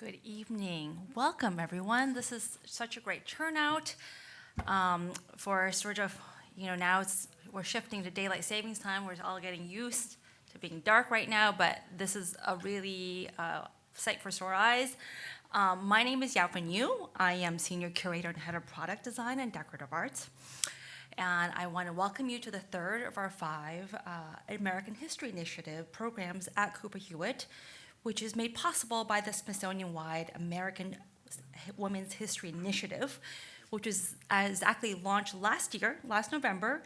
Good evening. Welcome, everyone. This is such a great turnout um, for sort of, you know, now it's, we're shifting to daylight savings time. We're all getting used to being dark right now, but this is a really uh, sight for sore eyes. Um, my name is Yao-Fen You. I am Senior Curator and Head of Product Design and Decorative Arts. And I want to welcome you to the third of our five uh, American History Initiative programs at Cooper Hewitt, which is made possible by the Smithsonian-wide American Women's History Initiative, which was exactly launched last year, last November.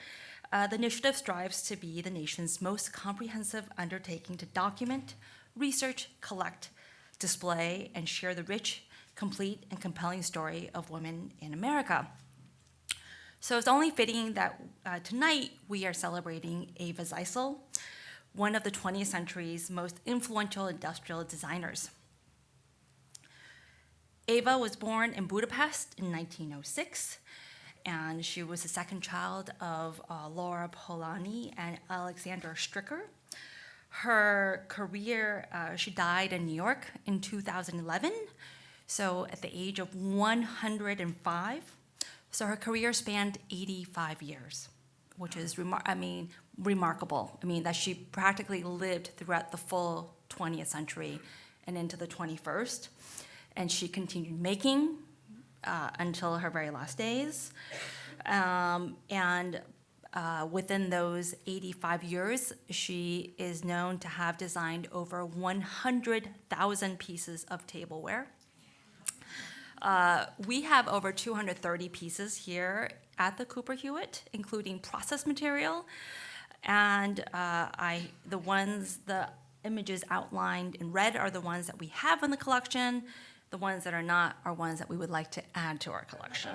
Uh, the initiative strives to be the nation's most comprehensive undertaking to document, research, collect, display, and share the rich, complete, and compelling story of women in America. So it's only fitting that uh, tonight we are celebrating Eva Zeisel, one of the 20th century's most influential industrial designers. Eva was born in Budapest in 1906, and she was the second child of uh, Laura Polanyi and Alexander Stricker. Her career, uh, she died in New York in 2011, so at the age of 105. So her career spanned 85 years, which is, I mean, remarkable. I mean, that she practically lived throughout the full 20th century and into the 21st. And she continued making uh, until her very last days. Um, and uh, within those 85 years, she is known to have designed over 100,000 pieces of tableware. Uh, we have over 230 pieces here at the Cooper Hewitt, including process material. And uh, I, the ones, the images outlined in red are the ones that we have in the collection. The ones that are not are ones that we would like to add to our collection.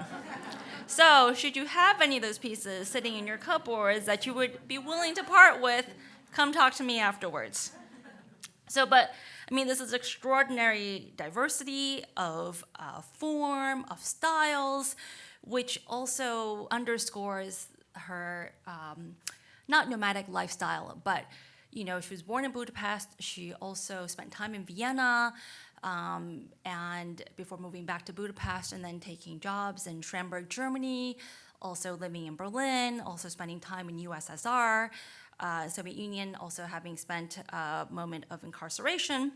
so should you have any of those pieces sitting in your cupboards that you would be willing to part with, come talk to me afterwards. So, but I mean, this is extraordinary diversity of uh, form, of styles, which also underscores her um, not nomadic lifestyle, but you know, she was born in Budapest. She also spent time in Vienna, um, and before moving back to Budapest and then taking jobs in Schramberg, Germany, also living in Berlin, also spending time in USSR uh, Soviet Union also having spent a moment of incarceration,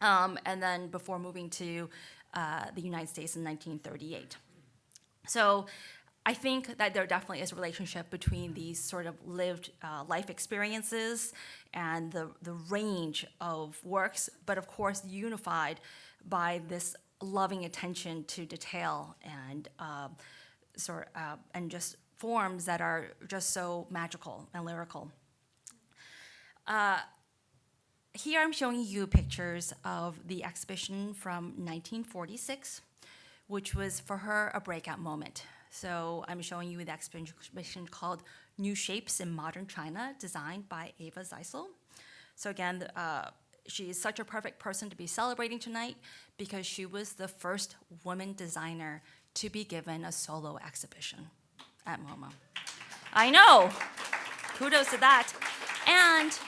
um, and then before moving to uh, the United States in 1938. So I think that there definitely is a relationship between these sort of lived uh, life experiences and the, the range of works, but of course unified by this loving attention to detail and uh, sort uh, and just forms that are just so magical and lyrical. Uh, here I'm showing you pictures of the exhibition from 1946, which was for her a breakout moment. So I'm showing you the exhibition called New Shapes in Modern China, designed by Eva Zeisel. So again, uh, she is such a perfect person to be celebrating tonight because she was the first woman designer to be given a solo exhibition at MoMA. I know, kudos to that. And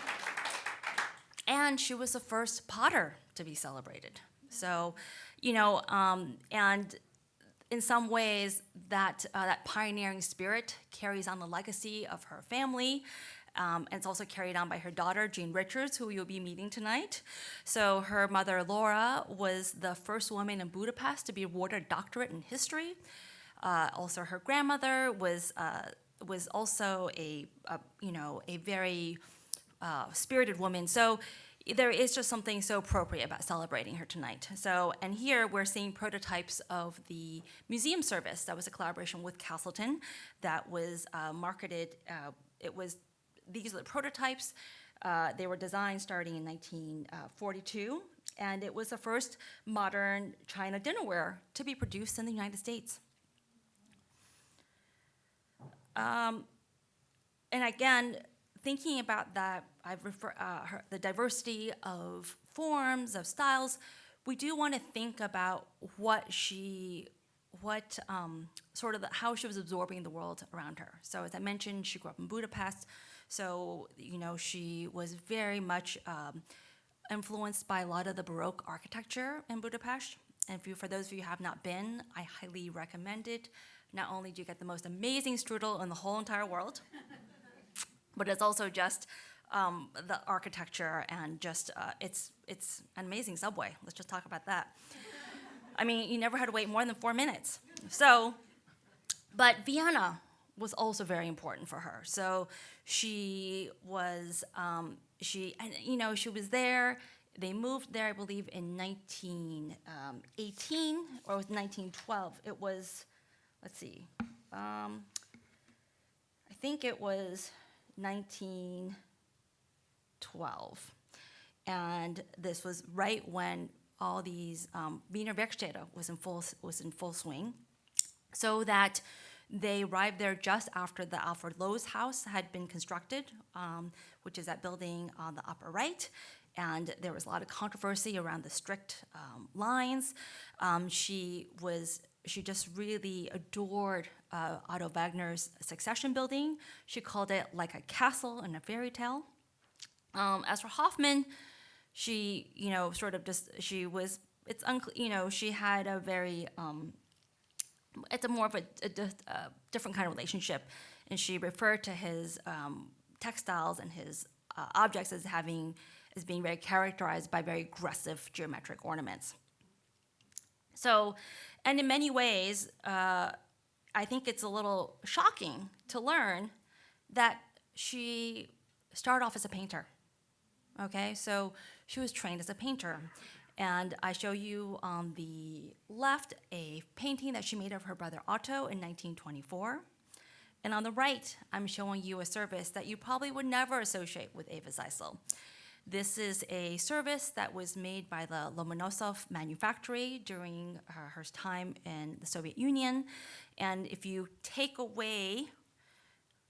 and she was the first potter to be celebrated. So, you know, um, and in some ways, that, uh, that pioneering spirit carries on the legacy of her family. Um, and it's also carried on by her daughter, Jean Richards, who you'll be meeting tonight. So her mother, Laura, was the first woman in Budapest to be awarded a doctorate in history. Uh, also, her grandmother was, uh, was also a, a, you know, a very uh, spirited woman. So there is just something so appropriate about celebrating her tonight. So, and here we're seeing prototypes of the museum service that was a collaboration with Castleton that was uh, marketed, uh, it was, these are the prototypes. Uh, they were designed starting in 1942, and it was the first modern China dinnerware to be produced in the United States. Um, and again, thinking about that, I've refer, uh, her, the diversity of forms, of styles, we do want to think about what she, what um, sort of the, how she was absorbing the world around her. So as I mentioned, she grew up in Budapest, so you know she was very much um, influenced by a lot of the Baroque architecture in Budapest. And you, for those of you who have not been, I highly recommend it. Not only do you get the most amazing strudel in the whole entire world, but it's also just um, the architecture and just uh, it's it's an amazing subway. Let's just talk about that. I mean, you never had to wait more than four minutes. So, but Vienna was also very important for her. So she was um, she and you know she was there. They moved there, I believe, in 1918 or it was 1912. It was, let's see, um, I think it was 1912. And this was right when all these um, Wiener Werkstätte was in full was in full swing, so that they arrived there just after the Adolf Loos's house had been constructed, um, which is that building on the upper right. And there was a lot of controversy around the strict um, lines. Um, she was she just really adored uh, Otto Wagner's Secession building. She called it like a castle in a fairy tale. Um, as for Hoffmann, she, you know, sort of just, she was, it's unclear, you know, she had a very, um, it's a more of a, a, a, different kind of relationship. And she referred to his um, textiles and his uh, objects as having, as being very characterized by very aggressive geometric ornaments. So, and in many ways, uh, I think it's a little shocking to learn that she started off as a painter. Okay, so she was trained as a painter. And I show you on the left a painting that she made of her brother Otto in 1924. And on the right, I'm showing you a service that you probably would never associate with Eva Zeisel. This is a service that was made by the Lomonosov manufactory during her, her time in the Soviet Union. And if you take away,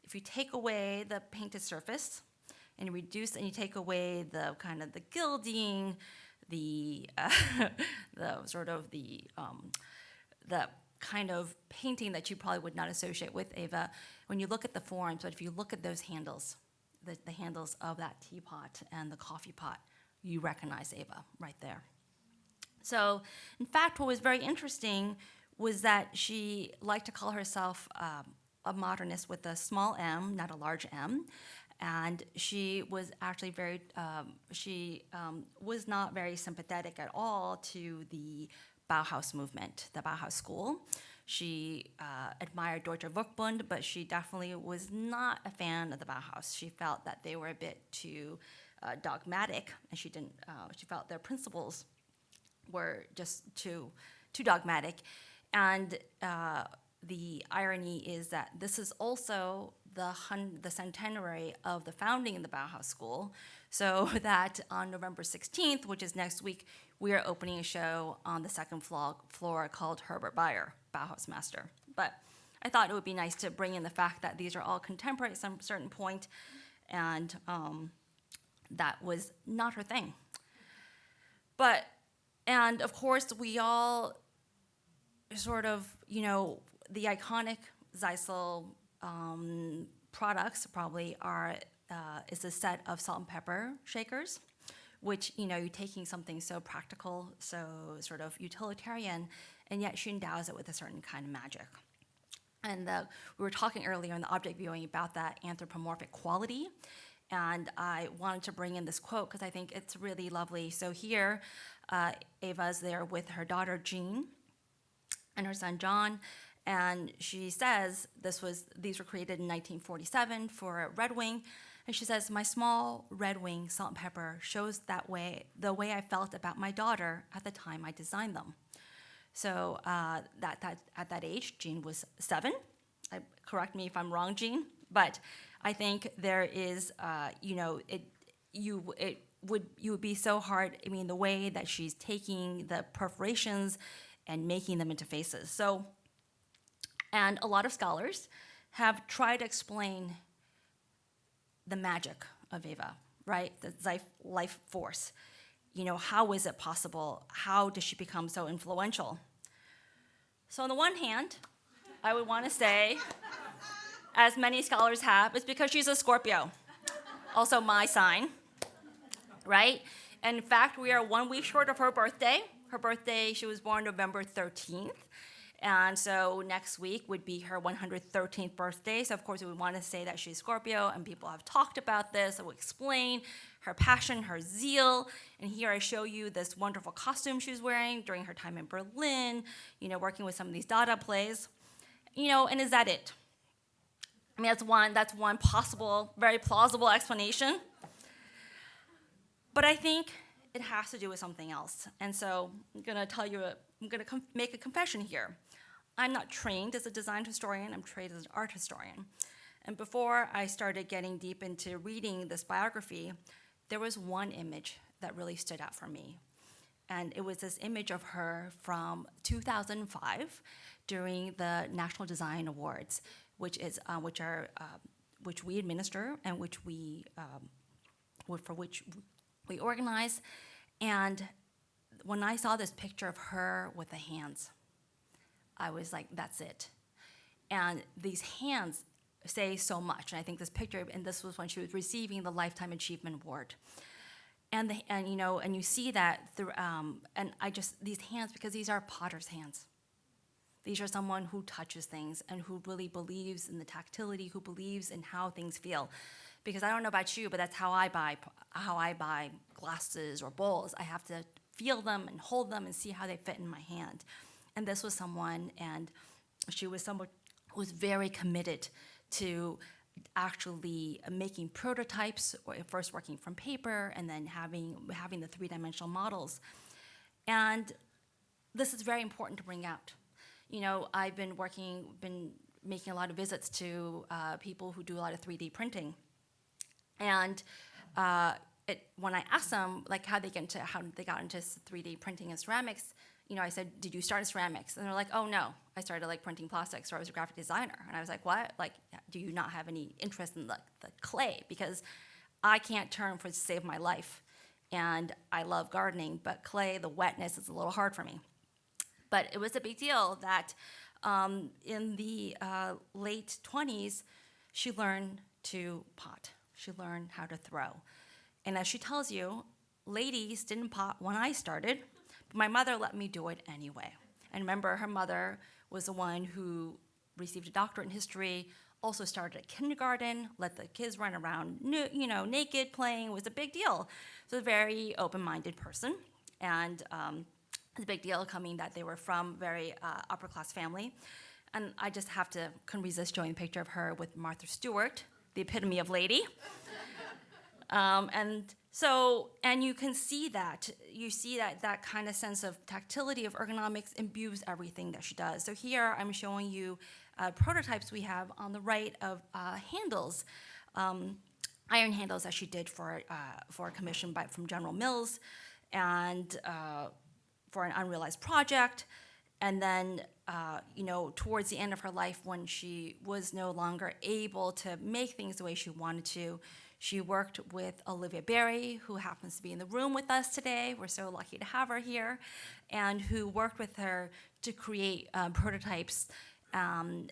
if you take away the painted surface, and you reduce and you take away the kind of the gilding, the uh, the sort of the um, the kind of painting that you probably would not associate with Eva. When you look at the forms, but if you look at those handles, the, the handles of that teapot and the coffee pot, you recognize Eva right there. So, in fact, what was very interesting was that she liked to call herself um, a modernist with a small m, not a large m and she was actually very um, she um, was not very sympathetic at all to the Bauhaus movement, the Bauhaus school. She uh, admired Deutscher Werkbund, but she definitely was not a fan of the Bauhaus. She felt that they were a bit too uh, dogmatic, and she didn't. Uh, she felt their principles were just too too dogmatic, and uh, the irony is that this is also the, the centenary of the founding of the Bauhaus School. So that on November 16th, which is next week, we are opening a show on the second floor, floor called Herbert Bayer, Bauhaus Master. But I thought it would be nice to bring in the fact that these are all contemporary at some certain point, and um, that was not her thing. But, and of course, we all sort of, you know, the iconic Zeisel um, products probably are uh, is a set of salt and pepper shakers, which you know you're taking something so practical, so sort of utilitarian, and yet she endows it with a certain kind of magic. And the, we were talking earlier in the object viewing about that anthropomorphic quality, and I wanted to bring in this quote because I think it's really lovely. So here, uh, Eva's there with her daughter Jean and her son John, and she says this was these were created in 1947 for Red Wing. And she says, my small red wing salt and pepper shows that way the way I felt about my daughter at the time I designed them. So uh, that, that at that age, Jean was seven. I, correct me if I'm wrong, Jean, but I think there is, uh, you know, it you it would you would be so hard. I mean, the way that she's taking the perforations and making them into faces. So and a lot of scholars have tried to explain the magic of Eva, right? The life force. You know, how is it possible? How does she become so influential? So on the one hand, I would want to say, as many scholars have, it's because she's a Scorpio. Also my sign, right? And in fact, we are one week short of her birthday. Her birthday, she was born November 13th. And so next week would be her 113th birthday. So, of course, we want to say that she's Scorpio, and people have talked about this. I will explain her passion, her zeal. And here I show you this wonderful costume she was wearing during her time in Berlin, you know, working with some of these Dada plays. You know, and is that it? I mean, that's one, that's one possible, very plausible explanation. But I think it has to do with something else. And so I'm gonna tell you, I'm gonna make a confession here. I'm not trained as a design historian, I'm trained as an art historian. And before I started getting deep into reading this biography, there was one image that really stood out for me. And it was this image of her from 2005 during the National Design Awards, which is uh, which are uh, which we administer and which we um, for which we organize. And when I saw this picture of her with the hands, I was like, that's it. And these hands say so much. And I think this picture, and this was when she was receiving the Lifetime Achievement Award. And, the, and you know, and you see that through, um, and I just, these hands, because these are potter's hands. These are someone who touches things and who really believes in the tactility, who believes in how things feel. Because I don't know about you, but that's how I buy, how I buy glasses or bowls. I have to feel them and hold them and see how they fit in my hand. And this was someone, and she was someone who was very committed to actually making prototypes, or first working from paper, and then having, having the three-dimensional models. And this is very important to bring out. You know, I've been working, been making a lot of visits to uh, people who do a lot of 3D printing. And uh, it, when I asked them like how they get into how they got into 3D printing and ceramics, you know, I said, did you start in ceramics? And they're like, oh no, I started like printing plastics or I was a graphic designer. And I was like, what? Like, do you not have any interest in the, the clay? Because I can't turn for to save my life. And I love gardening, but clay, the wetness is a little hard for me. But it was a big deal that um, in the uh, late 20s, she learned to pot. She learned how to throw. And as she tells you, ladies didn't pot when I started, but my mother let me do it anyway. And remember, her mother was the one who received a doctorate in history, also started at kindergarten, let the kids run around, you know, naked, playing, was a big deal. So a very open-minded person. And um, it's a big deal coming that they were from very uh, upper class family. And I just have to, couldn't resist showing a picture of her with Martha Stewart, the epitome of lady. Um, and so, and you can see that, you see that that kind of sense of tactility of ergonomics imbues everything that she does. So here I'm showing you uh, prototypes we have on the right of uh, handles, um, iron handles that she did for, uh, for a commission by, from General Mills and uh, for an unrealized project. And then, uh, you know, towards the end of her life when she was no longer able to make things the way she wanted to, she worked with Olivia Barry, who happens to be in the room with us today. We're so lucky to have her here, and who worked with her to create um, prototypes um,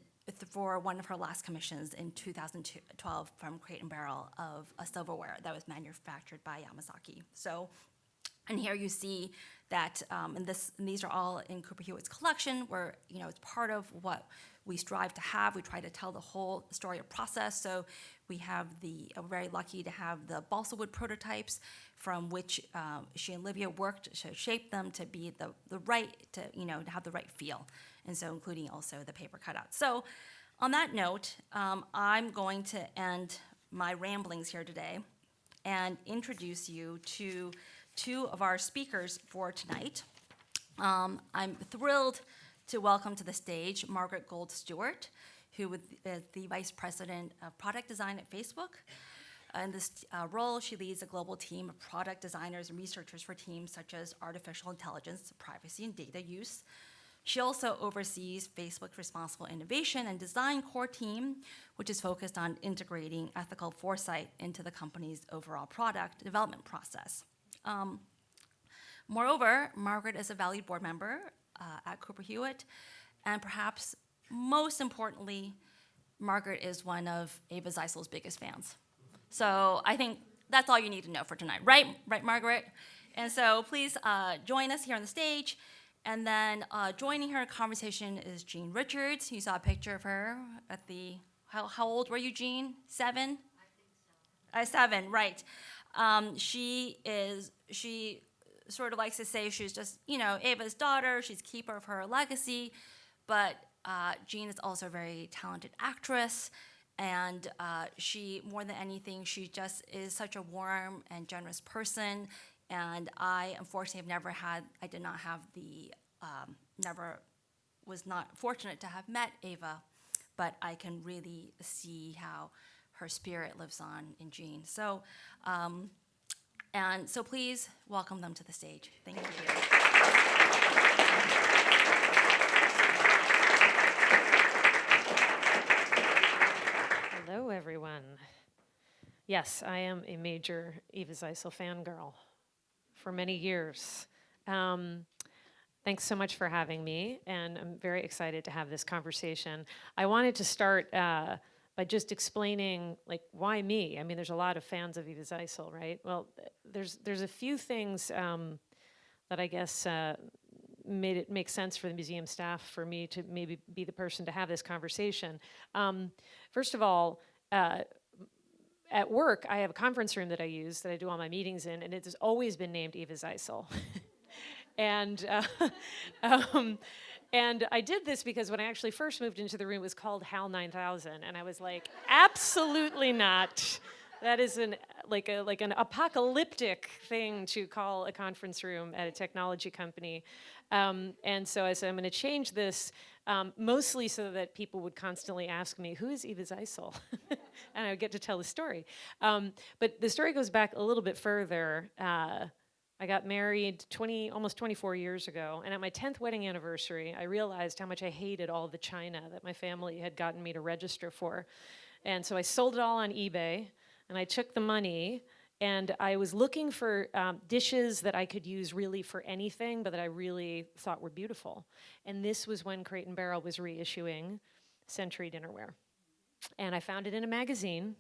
for one of her last commissions in 2012 from Crate and Barrel of a silverware that was manufactured by Yamazaki. So, and here you see that, um, and, this, and these are all in Cooper Hewitt's collection, where you know it's part of what we strive to have. We try to tell the whole story of process. So we have the, uh, very lucky to have the balsa wood prototypes from which um, she and Olivia worked to shape them to be the, the right, to, you know, to have the right feel. And so including also the paper cutout. So on that note, um, I'm going to end my ramblings here today and introduce you to two of our speakers for tonight. Um, I'm thrilled to welcome to the stage Margaret Gould Stewart, who is the Vice President of Product Design at Facebook. In this uh, role, she leads a global team of product designers and researchers for teams such as artificial intelligence, privacy, and data use. She also oversees Facebook's responsible innovation and design core team, which is focused on integrating ethical foresight into the company's overall product development process. Um, moreover, Margaret is a valued board member uh, at Cooper Hewitt, and perhaps most importantly, Margaret is one of Eva Zeisel's biggest fans. So I think that's all you need to know for tonight, right? Right, Margaret? And so please uh, join us here on the stage. And then uh, joining her conversation is Jean Richards. You saw a picture of her at the, how, how old were you, Jean? Seven? Uh, seven, right. Um, she is, she sort of likes to say she's just, you know, Eva's daughter, she's keeper of her legacy, but uh, Jean is also a very talented actress, and uh, she, more than anything, she just is such a warm and generous person, and I unfortunately have never had, I did not have the, um, never, was not fortunate to have met Eva, but I can really see how her spirit lives on in Jean. So, um, and so please welcome them to the stage. Thank you. Hello, everyone. Yes, I am a major Eva Zeisel fangirl for many years. Um, thanks so much for having me, and I'm very excited to have this conversation. I wanted to start uh, by just explaining, like, why me? I mean, there's a lot of fans of Eva Zeisel, right? Well, there's there's a few things um, that I guess uh, made it make sense for the museum staff for me to maybe be the person to have this conversation. Um, first of all, uh, at work, I have a conference room that I use that I do all my meetings in, and it has always been named Eva Zeisel. and uh, um, and I did this because when I actually first moved into the room, it was called HAL 9000, and I was like, absolutely not. That is an like a like an apocalyptic thing to call a conference room at a technology company. Um, and so I said, I'm going to change this um, mostly so that people would constantly ask me, who is Eva Zeisel? and I would get to tell the story. Um, but the story goes back a little bit further. Uh, I got married 20, almost 24 years ago, and at my 10th wedding anniversary, I realized how much I hated all the china that my family had gotten me to register for. And so I sold it all on eBay, and I took the money, and I was looking for um, dishes that I could use really for anything, but that I really thought were beautiful. And this was when Crate and Barrel was reissuing Century Dinnerware. And I found it in a magazine,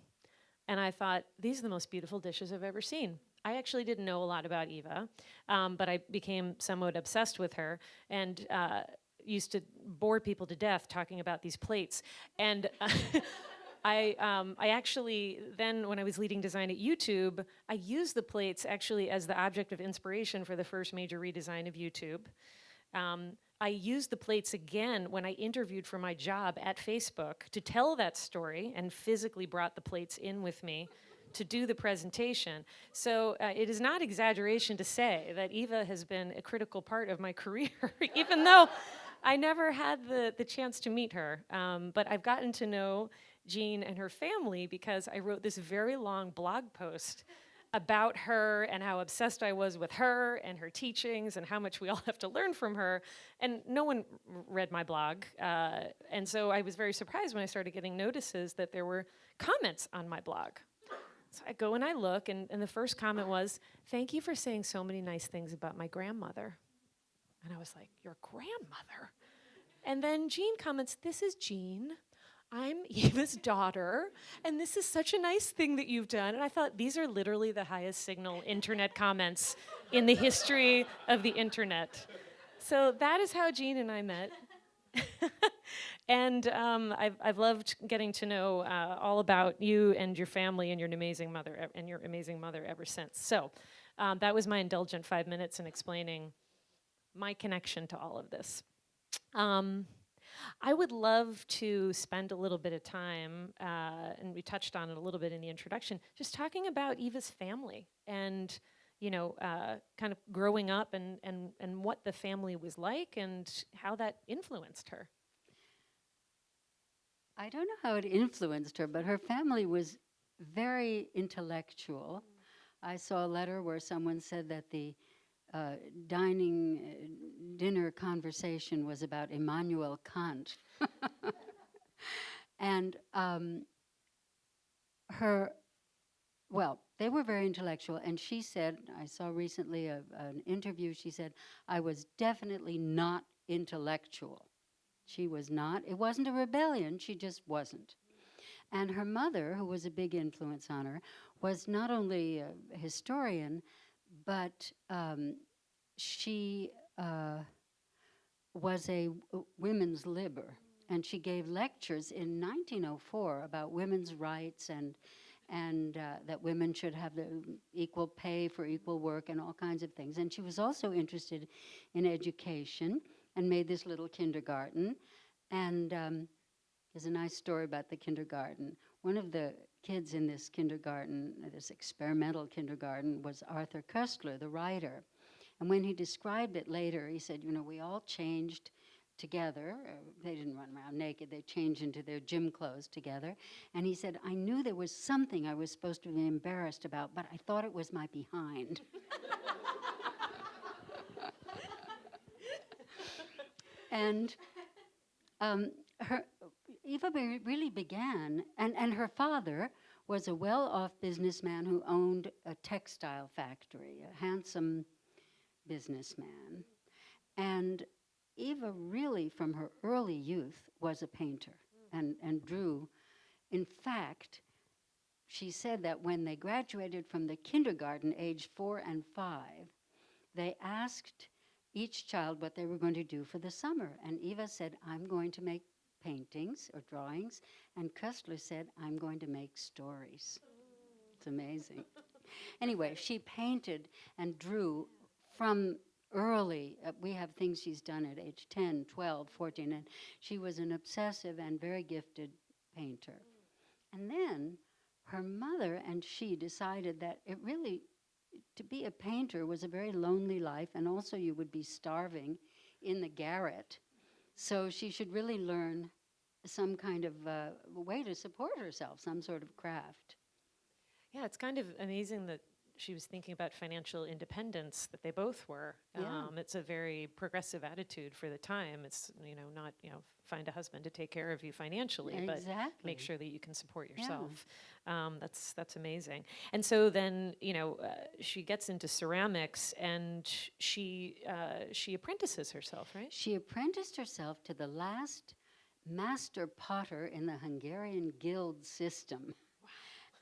and I thought, these are the most beautiful dishes I've ever seen. I actually didn't know a lot about Eva, um, but I became somewhat obsessed with her and uh, used to bore people to death talking about these plates. And I, um, I actually, then when I was leading design at YouTube, I used the plates actually as the object of inspiration for the first major redesign of YouTube. Um, I used the plates again when I interviewed for my job at Facebook to tell that story and physically brought the plates in with me to do the presentation. So uh, it is not exaggeration to say that Eva has been a critical part of my career, even though I never had the, the chance to meet her. Um, but I've gotten to know Jean and her family because I wrote this very long blog post about her and how obsessed I was with her and her teachings and how much we all have to learn from her. And no one read my blog. Uh, and so I was very surprised when I started getting notices that there were comments on my blog. So I go and I look, and, and the first comment was, Thank you for saying so many nice things about my grandmother. And I was like, Your grandmother? And then Jean comments, This is Jean. I'm Eva's daughter, and this is such a nice thing that you've done. And I thought these are literally the highest signal internet comments in the history of the internet. So that is how Jean and I met. and um, I've, I've loved getting to know uh, all about you and your family and your amazing mother and your amazing mother ever since. So um, that was my indulgent five minutes in explaining my connection to all of this. Um, I would love to spend a little bit of time, uh, and we touched on it a little bit in the introduction, just talking about Eva's family and you know, uh, kind of growing up and, and, and what the family was like and how that influenced her. I don't know how it influenced her, but her family was very intellectual. I saw a letter where someone said that the uh, dining uh, dinner conversation was about Immanuel Kant. and um, her, well, they were very intellectual, and she said, I saw recently a, an interview, she said, I was definitely not intellectual. She was not. It wasn't a rebellion, she just wasn't. And her mother, who was a big influence on her, was not only a historian, but um, she uh, was a women's libber, and she gave lectures in 1904 about women's rights and and uh, that women should have the equal pay for equal work and all kinds of things. And she was also interested in education and made this little kindergarten. And um, there's a nice story about the kindergarten. One of the kids in this kindergarten, this experimental kindergarten, was Arthur Koestler, the writer. And when he described it later, he said, you know, we all changed together. Uh, they didn't run around naked, they changed into their gym clothes together. And he said, I knew there was something I was supposed to be embarrassed about, but I thought it was my behind. and um, her, Eva really began, and, and her father was a well off businessman who owned a textile factory, a handsome businessman. And Eva really, from her early youth, was a painter and, and drew. In fact, she said that when they graduated from the kindergarten, age four and five, they asked each child what they were going to do for the summer. And Eva said, I'm going to make paintings or drawings. And Koestler said, I'm going to make stories. It's amazing. anyway, she painted and drew from early. Uh, we have things she's done at age 10, 12, 14, and she was an obsessive and very gifted painter. And then her mother and she decided that it really, to be a painter was a very lonely life, and also you would be starving in the garret. So she should really learn some kind of uh, way to support herself, some sort of craft. Yeah, it's kind of amazing that she was thinking about financial independence that they both were. Yeah. Um, it's a very progressive attitude for the time. It's you know not you know find a husband to take care of you financially, but make sure that you can support Yeah. yourself. Um, that's that's amazing. And so then you know uh, she gets into ceramics and she uh, she apprentices herself, right? She apprenticed herself to the last master potter in the Hungarian guild system.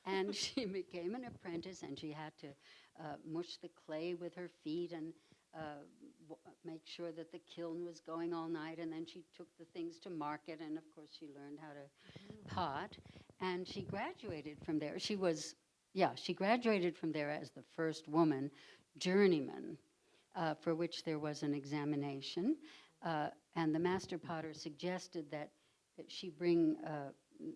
And she became an apprentice, and she had to uh, mush the clay with her feet and uh, w- make sure that the kiln was going all night. And then she took the things to market, and of course, she learned how to pot. And she graduated from there. She was, yeah, she graduated from there as the first woman journeyman, uh, for which there was an examination. Uh, and the master potter suggested that, that she bring, uh,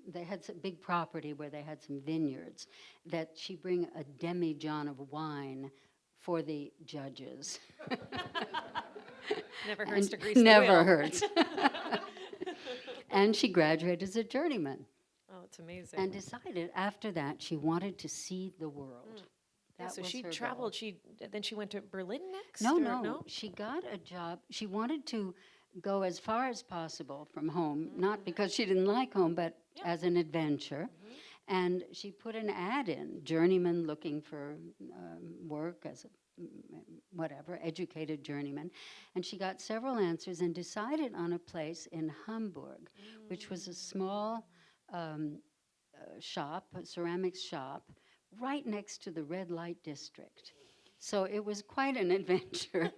they had some big property where they had some vineyards, that she bring a demi-john of wine for the judges. Never hurts And to grease Never hurts. and she graduated as a journeyman Oh, it's amazing. and decided after that she wanted to see the world. Mm. Yeah, That so she her goal. traveled. She then she went to Berlin next. No, no, no, She got a job. She wanted to go as far as possible from home, not mm. because she didn't like home, but as an adventure. And she put an ad in, journeyman looking for um, work as a mm, whatever, educated journeyman. And she got several answers and decided on a place in Hamburg, which was a small um, uh, shop, a ceramics shop, right next to the red light district. So it was quite an adventure.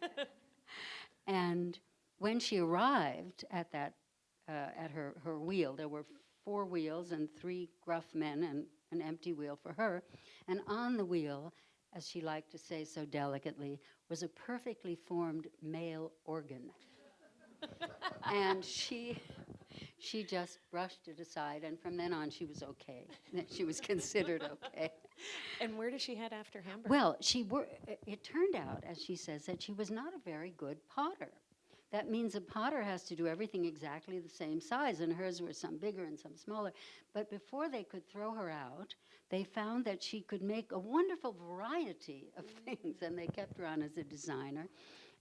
and when she arrived at that, uh, at her, her wheel, there were four wheels and three gruff men and an empty wheel for her. And on the wheel, as she liked to say so delicately, was a perfectly formed male organ. and she she just brushed it aside and from then on she was okay she was considered okay And where did she head after Hamburg? well, she wor- it- it turned out, as she says, that she was not a very good potter. That means a potter has to do everything exactly the same size, and hers were some bigger and some smaller. But before they could throw her out, they found that she could make a wonderful variety of things, and they kept her on as a designer.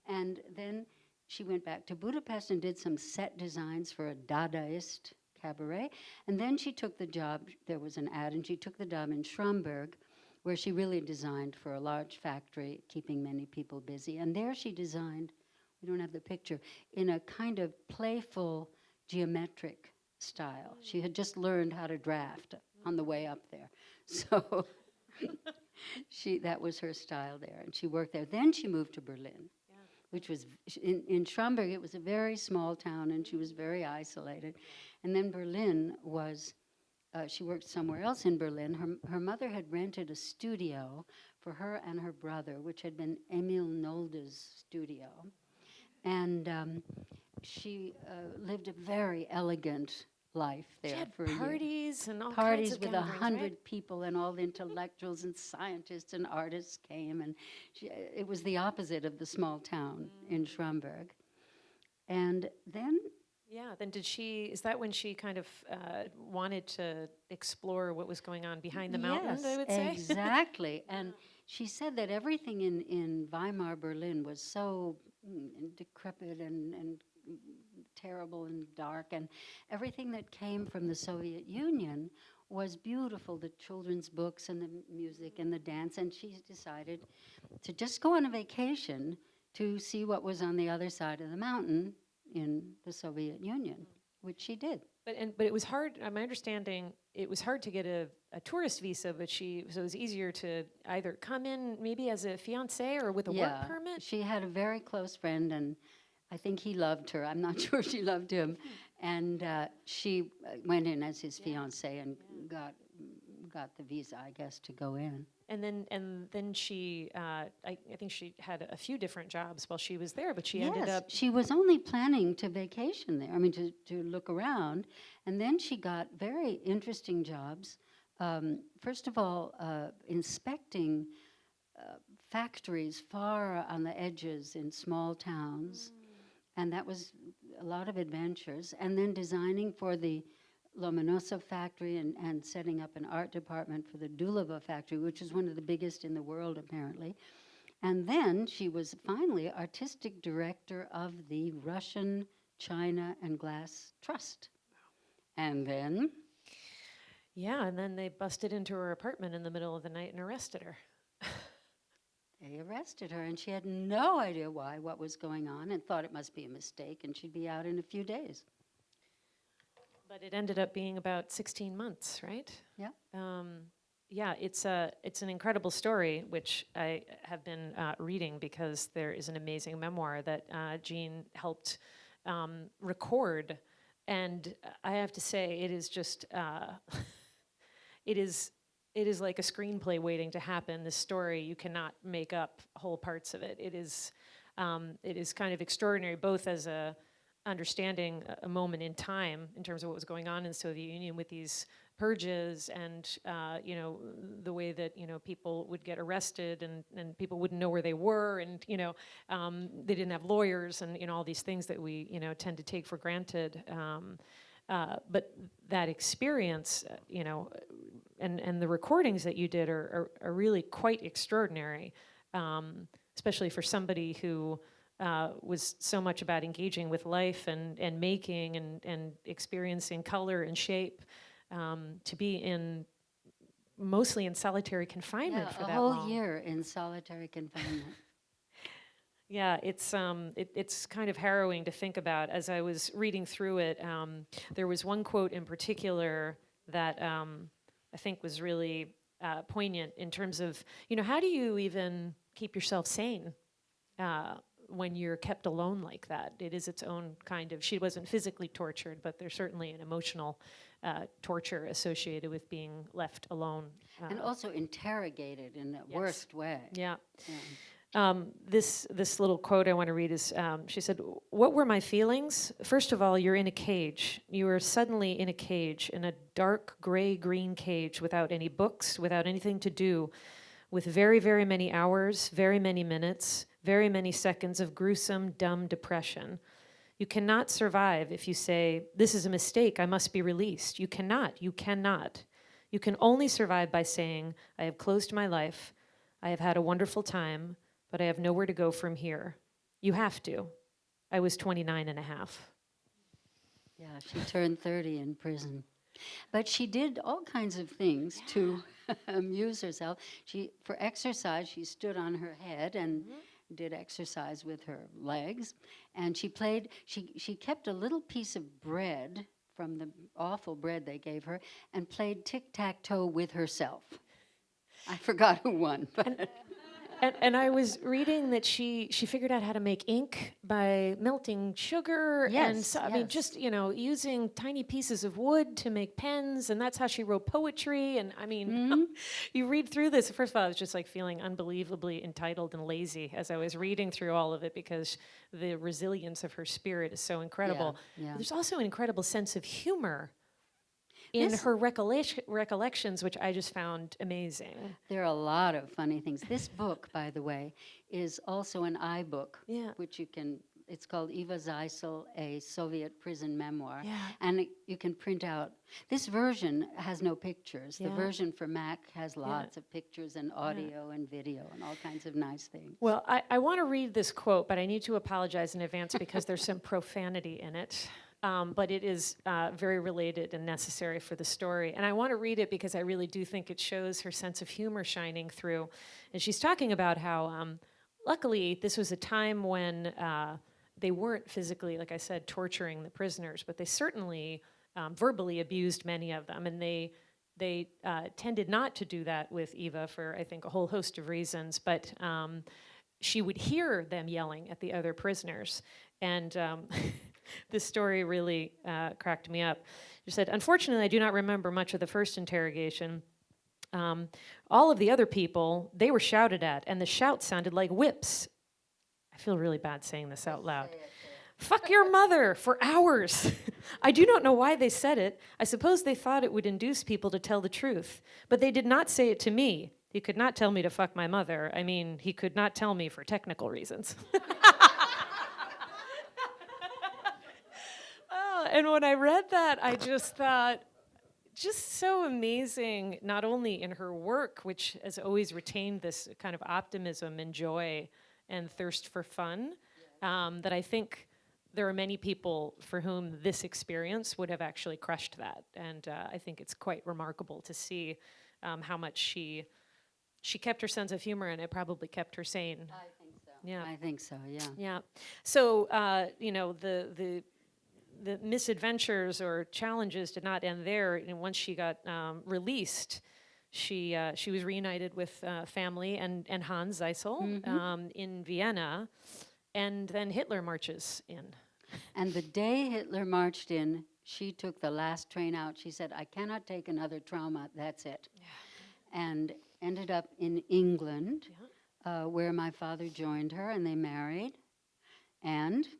And then she went back to Budapest and did some set designs for a Dadaist cabaret. And then she took the job, there was an ad, and she took the job in Schramberg, where she really designed for a large factory, keeping many people busy. And there she designed, we don't have the picture, in a kind of playful geometric style. She had just learned how to draft on the way up there. So she that was her style there, and she worked there. Then she moved to Berlin, which was in in Schramberg. It was a very small town, and she was very isolated. And then Berlin was. Uh, she worked somewhere else in Berlin. Her, her mother had rented a studio for her and her brother, which had been Emil Nolde's studio. And um, she uh, lived a very elegant life there She had for parties and all parties kinds of with a gatherings, right? hundred people and all the intellectuals and scientists and artists came and she, it was the opposite of the small town in Mm. Schramberg. And then Yeah, then did she, is that when she kind of uh, wanted to explore what was going on behind the mountains, I would say? exactly. and she said that everything in, in Weimar, Berlin was so mm, decrepit and, and terrible and dark, and everything that came from the Soviet Union was beautiful the children's books and the music and the dance. And she decided to just go on a vacation to see what was on the other side of the mountain in the Soviet Union, which she did. But, and, but it was hard, my understanding, it was hard to get a, a tourist visa, but she, so it was easier to either come in maybe as a fiance or with a work permit? She had a very close friend, and I think he loved her. I'm not sure she loved him. And uh, she uh, went in as his fiance and got got the visa, I guess, to go in. And then, and then she, uh, I, I think she had a few different jobs while she was there, but she ended yes, up, she was only planning to vacation there. I mean, to to look around, and then she got very interesting jobs. Um, first of all, uh, inspecting uh, factories far on the edges in small towns, and that was a lot of adventures. And then designing for the Lomonosov factory and, and setting up an art department for the Dulevo factory, which is one of the biggest in the world apparently. And then she was finally artistic director of the Russian China and Glass Trust. And then yeah, and then they busted into her apartment in the middle of the night and arrested her. they arrested her, and she had no idea why, what was going on, and thought it must be a mistake, and she'd be out in a few days. But it ended up being about 16 months, right? Yeah. Um, yeah, it's a it's an incredible story, which I have been uh, reading because there is an amazing memoir that uh, Jean helped um, record, and I have to say it is just uh, it is it is like a screenplay waiting to happen. This story you cannot make up whole parts of it. It is um, it is kind of extraordinary, both as a understanding a- moment in time in terms of what was going on in the Soviet Union with these purges and uh, you know the way that you know people would get arrested and, and people wouldn't know where they were and you know um, they didn't have lawyers and you know all these things that we you know tend to take for granted. Um, uh, but that experience uh, you know and and the recordings that you did are are, are really quite extraordinary um, especially for somebody who uh, was so much about engaging with life and, and making and, and experiencing color and shape um, to be in mostly in solitary confinement Yeah, for a that whole long. year in solitary confinement. Yeah, it's um, it, it's kind of harrowing to think about. As I was reading through it, um, there was one quote in particular that um, I think was really uh, poignant in terms of, you know, how do you even keep yourself sane uh, when you're kept alone like that? It is its own kind of. She wasn't physically tortured, but there's certainly an emotional uh, torture associated with being left alone. and uh, also interrogated in the Yes. worst way. yeah. Yeah. Um, this this little quote I want to read is um, she said, "What were my feelings? First of all, you're in a cage. You are suddenly in a cage, in a dark gray green cage, without any books, without anything to do, with very very many hours, very many minutes, very many seconds of gruesome dumb depression." You cannot survive if you say, This is a mistake, I must be released. You cannot. You cannot. You can only survive by saying, I have closed my life. I have had a wonderful time, but I have nowhere to go from here. You have to. I was 29 and a half. Yeah, she turned 30 in prison. But she did all kinds of things to amuse herself. She, for exercise, she stood on her head and mm-hmm. Did exercise with her legs. And she played, she, she kept a little piece of bread from the awful bread they gave her and played tic tac toe with herself. I forgot who won, but And, and I was reading that she she figured out how to make ink by melting sugar and Yes, so, I mean just you know using tiny pieces of wood to make pens and that's how she wrote poetry and I mean Mm-hmm. you read through this first of all I was just like feeling unbelievably entitled and lazy as I was reading through all of it because the resilience of her spirit is so incredible. yeah. There's also an incredible sense of humor in This- her recollection, recollections which I just found amazing. there are a lot of funny things. This book, by the way, is also an iBook, Yeah. which you can. It's called Eva Zeisel, a Soviet prison memoir, Yeah. and it, you can print out. This version has no pictures. The version for Mac has lots of pictures and audio and video and all kinds of nice things. Well, I, I want to read this quote, but I need to apologize in advance because there's some profanity in it. Um, but it is uh, very related and necessary for the story. And I want to read it because I really do think it shows her sense of humor shining through. And she's talking about how, um, luckily, this was a time when uh, they weren't physically, like I said, torturing the prisoners, but they certainly um, verbally abused many of them. And they they uh, tended not to do that with Eva for, I think, a whole host of reasons. But um, she would hear them yelling at the other prisoners. And um, this story really uh, cracked me up. She said, Unfortunately, I do not remember much of the first interrogation. Um, all of the other people, they were shouted at, and the shouts sounded like whips. I feel really bad saying this out loud. Fuck your mother for hours. I do not know why they said it. I suppose they thought it would induce people to tell the truth. But they did not say it to me. He could not tell me to fuck my mother. I mean, he could not tell me for technical reasons. and when I read that, I just thought, just so amazing, not only in her work, which has always retained this kind of optimism and joy and thirst for fun, um, that I think there are many people for whom this experience would have actually crushed that. And uh, I think it's quite remarkable to see um, how much she she kept her sense of humor and it probably kept her sane. I think so. Yeah. I think so. Yeah. Yeah. So uh, you know the the the misadventures or challenges did not end there. And once she got um, released, she uh, she was reunited with uh, family and and Hans Zeisel um, in Vienna, and then Hitler marches in. And the day Hitler marched in, she took the last train out. She said, I cannot take another trauma. That's it. And ended up in England, uh, where my father joined her and they married. And Yeah.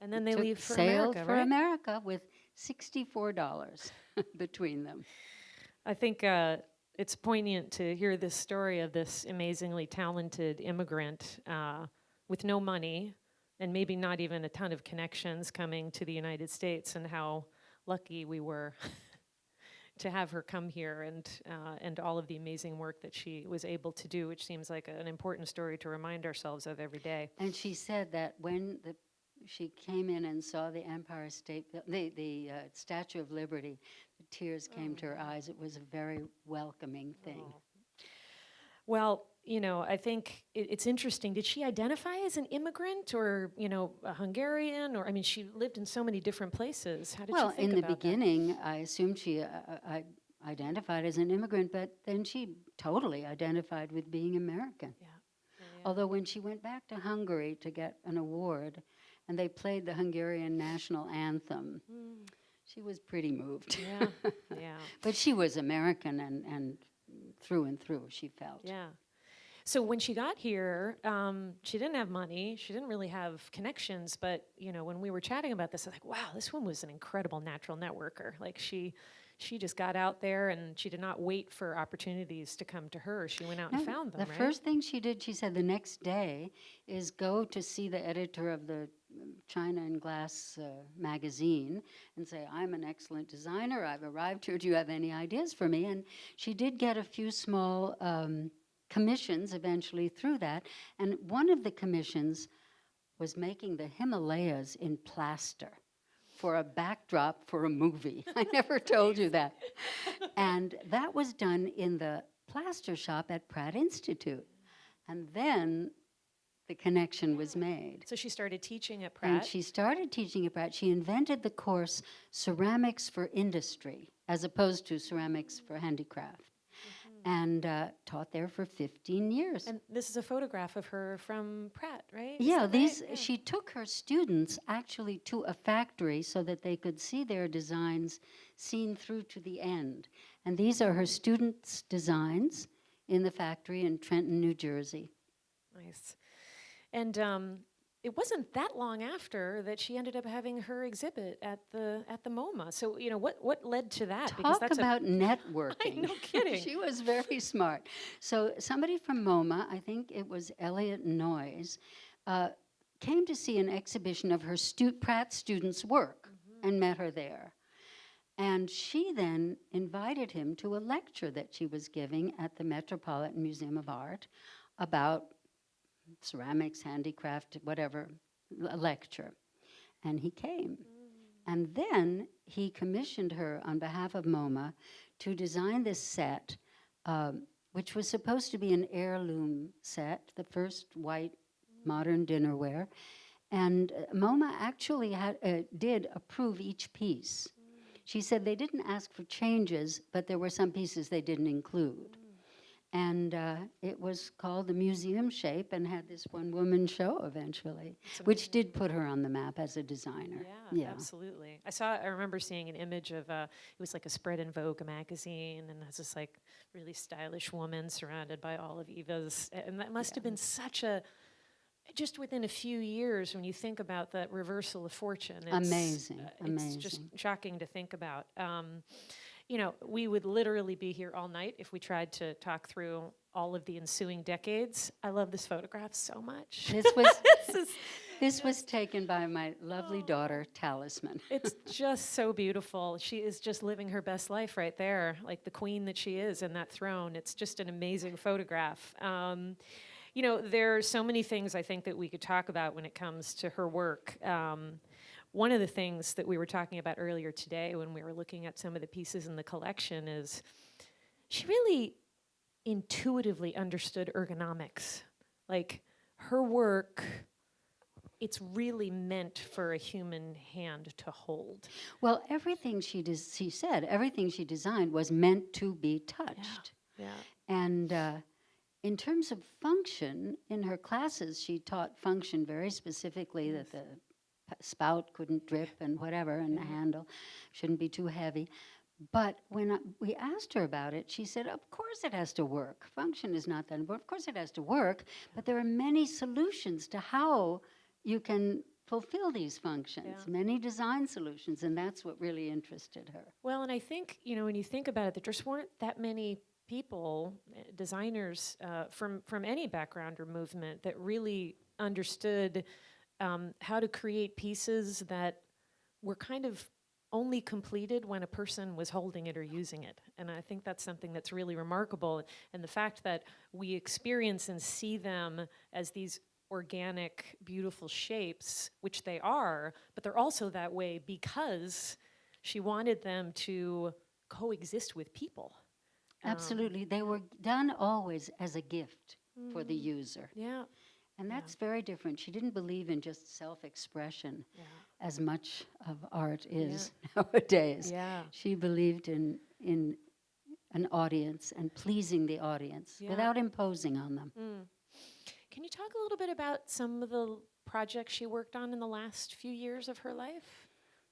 And then they leave for sailed America, for right? America with $64 between them. I think uh, it's poignant to hear this story of this amazingly talented immigrant uh, with no money and maybe not even a ton of connections coming to the United States, and how lucky we were to have her come here and uh, and all of the amazing work that she was able to do, which seems like an important story to remind ourselves of every day. And she said that when the, she came in and saw the Empire State, the, the uh, Statue of Liberty, the tears came to her eyes. It was a very welcoming thing. Well, you know, I think it, it's interesting. Did she identify as an immigrant or, you know, a Hungarian? Or, I mean, she lived in so many different places. How did well, in the about that? beginning, I assumed she uh, uh, I identified as an immigrant, but then she totally identified with being American. Yeah. Although when she went back to Hungary to get an award, and they played the Hungarian national anthem, she was pretty moved. Yeah, yeah, but she was American and, and through and through, she felt. yeah. So when she got here, um, she didn't have money. She didn't really have connections. But you know, when we were chatting about this, I was like, "Wow, this woman was an incredible natural networker. Like she, she just got out there and she did not wait for opportunities to come to her. She went out and found them. The right? first thing she did, she said the next day, is go to see the editor of the China and Glass uh, magazine and say, I'm an excellent designer. I've arrived here. Do you have any ideas for me? And she did get a few small um, commissions eventually through that. And one of the commissions was making the Himalayas in plaster for a backdrop for a movie. I never told you that. And that was done in the plaster shop at Pratt Institute. And then the connection was made. So she started teaching at Pratt? And she started teaching at Pratt. She invented the course Ceramics for Industry, as opposed to Ceramics for Handicraft. and uh, taught there for 15 years. And this is a photograph of her from Pratt, right? Is yeah, that right? these Yeah. she took her students actually to a factory so that they could see their designs seen through to the end. And these are her students' designs in the factory in Trenton, New Jersey. Nice. And um, it wasn't that long after that she ended up having her exhibit at the at the MoMA. So you know what what led to that? Talk about networking. no kidding. she was very smart. So somebody from MoMA, I think it was Eliot Noyes, uh, came to see an exhibition of her stu- Pratt students' work Mm-hmm. and met her there. And she then invited him to a lecture that she was giving at the Metropolitan Museum of Art about ceramics, handicraft, whatever, a lecture. And he came. And then he commissioned her on behalf of MoMA to design this set, um, which was supposed to be an heirloom set, the first white modern dinnerware. And uh, MoMA actually had, uh, did approve each piece. She said they didn't ask for changes, but there were some pieces they didn't include. And uh, it was called the Museum Shape and had this one woman show eventually, which did put her on the map as a designer. Yeah, absolutely. I saw. I remember seeing an image of uh, it was like a spread in Vogue magazine, and it's this like really stylish woman surrounded by all of Eva's, and that must have been such a. Just within a few years, when you think about that reversal of fortune, it's, Amazing, uh, It's just shocking to think about. Um, you know, we would literally be here all night if we tried to talk through all of the ensuing decades. I love this photograph so much. This was This is- this was taken by my lovely daughter, Talisman. It's just so beautiful. She is just living her best life right there, like the queen that she is in that throne. It's just an amazing photograph. Um, you know, there are so many things I think that we could talk about when it comes to her work. Um, one of the things that we were talking about earlier today when we were looking at some of the pieces in the collection is she really intuitively understood ergonomics. Like her work, it's really meant for a human hand to hold. Well, everything she she said, everything she designed was meant to be touched. Yeah. And uh, in terms of function, in her classes, she taught function very specifically that the spout couldn't drip and whatever, and the handle shouldn't be too heavy. But when I, we asked her about it, she said, Of course it has to work. Function is not that important. Of course it has to work, but there are many solutions to how you can fulfill these functions, Yeah. many design solutions, and that's what really interested her. Well, and I think, you know, when you think about it, there just weren't that many people, eh, designers uh, from, from any background or movement that really understood um, how to create pieces that were kind of only completed when a person was holding it or using it. And I think that's something that's really remarkable. And the fact that we experience and see them as these organic, beautiful shapes, which they are, but they're also that way because she wanted them to coexist with people. Um, Absolutely. They were done always as a gift for the user. Yeah. And that's very different. She didn't believe in just self expression Yeah. as much of art is nowadays. Yeah. She believed in, in an audience and pleasing the audience Yeah. without imposing on them. Mm. Can you talk a little bit about some of the projects she worked on in the last few years of her life?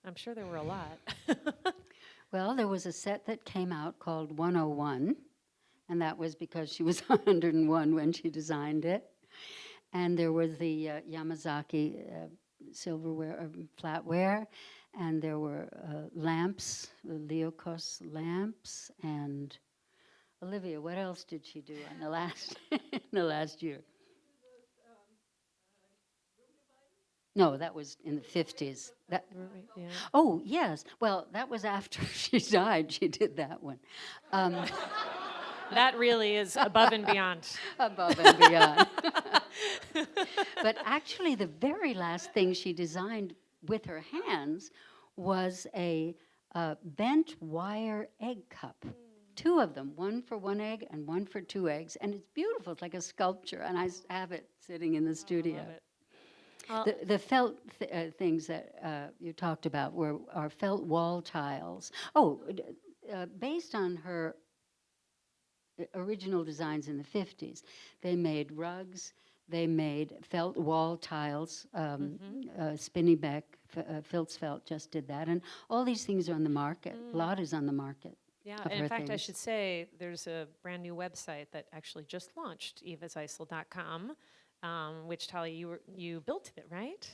I'm sure there were a lot. Well, there was a set that came out called 101, and that was because she was 101 when she designed it. And there was the uh, Yamazaki uh, silverware, uh, flatware, and there were uh, lamps, the Leucos lamps, and Olivia, what else did she do in the last in the last year? No, that was in the 50s. That, yeah. Oh, yes. Well, that was after she died. She did that one. Um, That really is above and beyond. above and beyond. But actually, the very last thing she designed with her hands was a uh, bent wire egg cup. Two of them, one for one egg and one for two eggs. And it's beautiful. It's like a sculpture. And I have it sitting in the studio. it. The, the felt th- uh, things that uh, you talked about were are felt wall tiles. Oh, uh, based on her uh, original designs in the 50s. They made rugs, they made felt wall tiles, um, uh, Spinneybeck, F- uh, FilzFelt just did that, and all these things are on the market. A lot is on the market. Yeah, and in her fact, I should say there's a brand new website that actually just launched, evazeisel.com, um, which Talia, you were, you built it, right?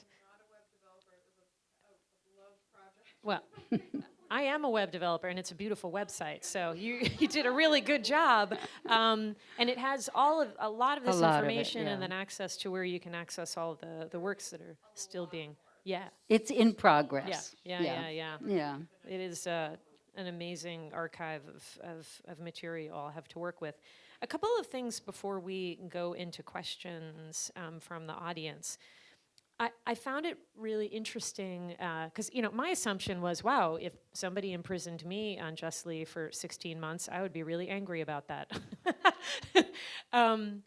Well, I am a web developer, and it's a beautiful website. So you, you did a really good job, um, and it has all of a lot of this lot of it, information, and then access to where you can access all the the works that are still being. Yeah, It's in yeah, progress. yeah, yeah, yeah. Yeah. It is uh, an amazing archive of, of, of material I'll have to work with. A couple of things before we go into questions um, from the audience. I, I found it really interesting because, you know, my assumption was, wow, if somebody imprisoned me unjustly for 16 months, I would be really angry about that. um,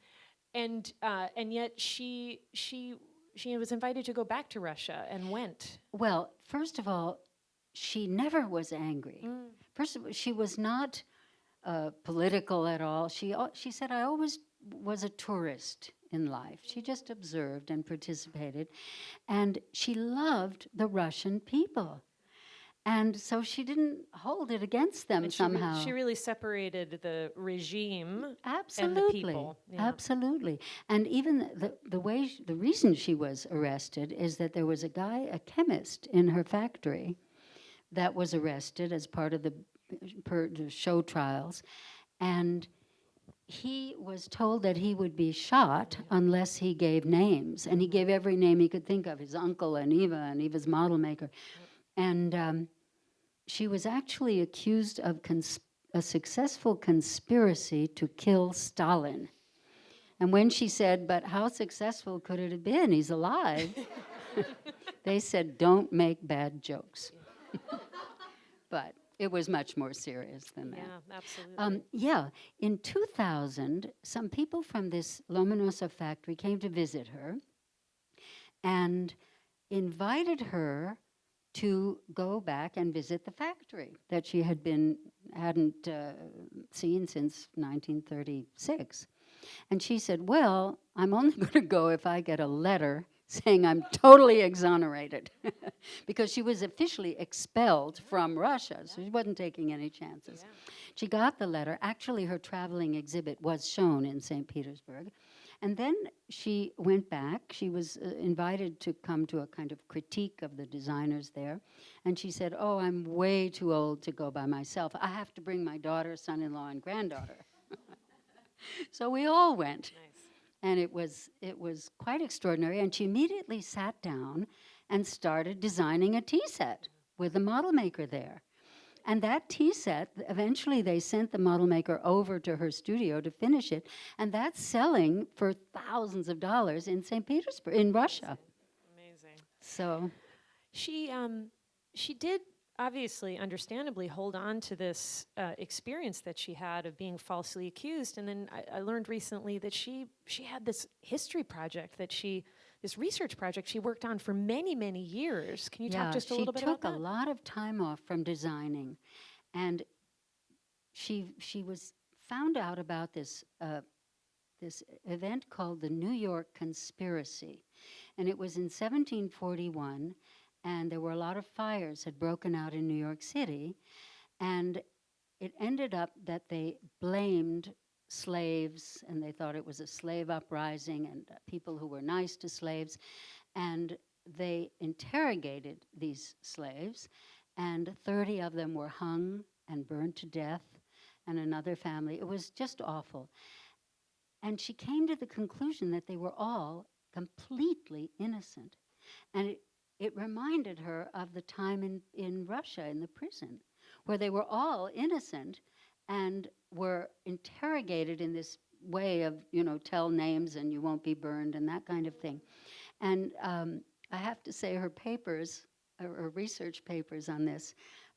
and, uh, and yet she, she, she was invited to go back to Russia and went. Well, first of all, she never was angry. Mm. First of all, she was not uh, political at all. She she said, "I always was a tourist in life." She just observed and participated, and she loved the Russian people, and so she didn't hold it against them And she, re- somehow. she really separated the regime Absolutely. people, yeah. Absolutely. And even the, the way, the reason she was arrested is that there was a guy, a chemist in her factory that was arrested as part of the, per, the show trials. And he was told that he would be shot unless he gave names. And he gave every name he could think of his uncle and Eva and Eva's model maker. And um, she was actually accused of a successful conspiracy to kill Stalin. And when she said, But how successful could it have been? He's alive. they said, Don't make bad jokes. but it was much more serious than that. Yeah, absolutely. Um, yeah, in 2000, some people from this Lomonosov factory came to visit her and invited her to go back and visit the factory that she had been hadn't uh, seen since 1936. And she said, "Well, I'm only going to go if I get a letter saying I'm totally exonerated." because she was officially expelled from Russia, so she wasn't taking any chances. She got the letter. Actually, her traveling exhibit was shown in St. Petersburg. And then she went back. She was uh, invited to come to a kind of critique of the designers there. And she said, Oh, I'm way too old to go by myself. I have to bring my daughter, son in law, and granddaughter. so we all went nice. And it was it was quite extraordinary and she immediately sat down and started designing a tea set with the model maker there and that tea set eventually they sent the model maker over to her studio to finish it and that's selling for thousands of dollars in st petersburg in russia Amazing. so She um, she did obviously, understandably, hold on to this uh, experience that she had of being falsely accused, and then I, I learned recently that she she had this history project that she this research project she worked on for many many years. Can you yeah talk just a little bit about that? She took a lot of time off from designing and she she was found out about this uh, this event called the New York Conspiracy, and it was in 1741, and there were a lot of fires had broken out in New York City, and it ended up that they blamed slaves, and they thought it was a slave uprising and uh, people who were nice to slaves, and they interrogated these slaves, and 30 of them were hung and burned to death, and another family. It was just awful. And she came to the conclusion that they were all completely innocent. And it, it reminded her of the time in, in Russia, in the prison, where they were all innocent and were interrogated in this way of, you know, tell names and you won't be burned and that kind of thing. And um, I have to say, her papers, her, her research papers on this,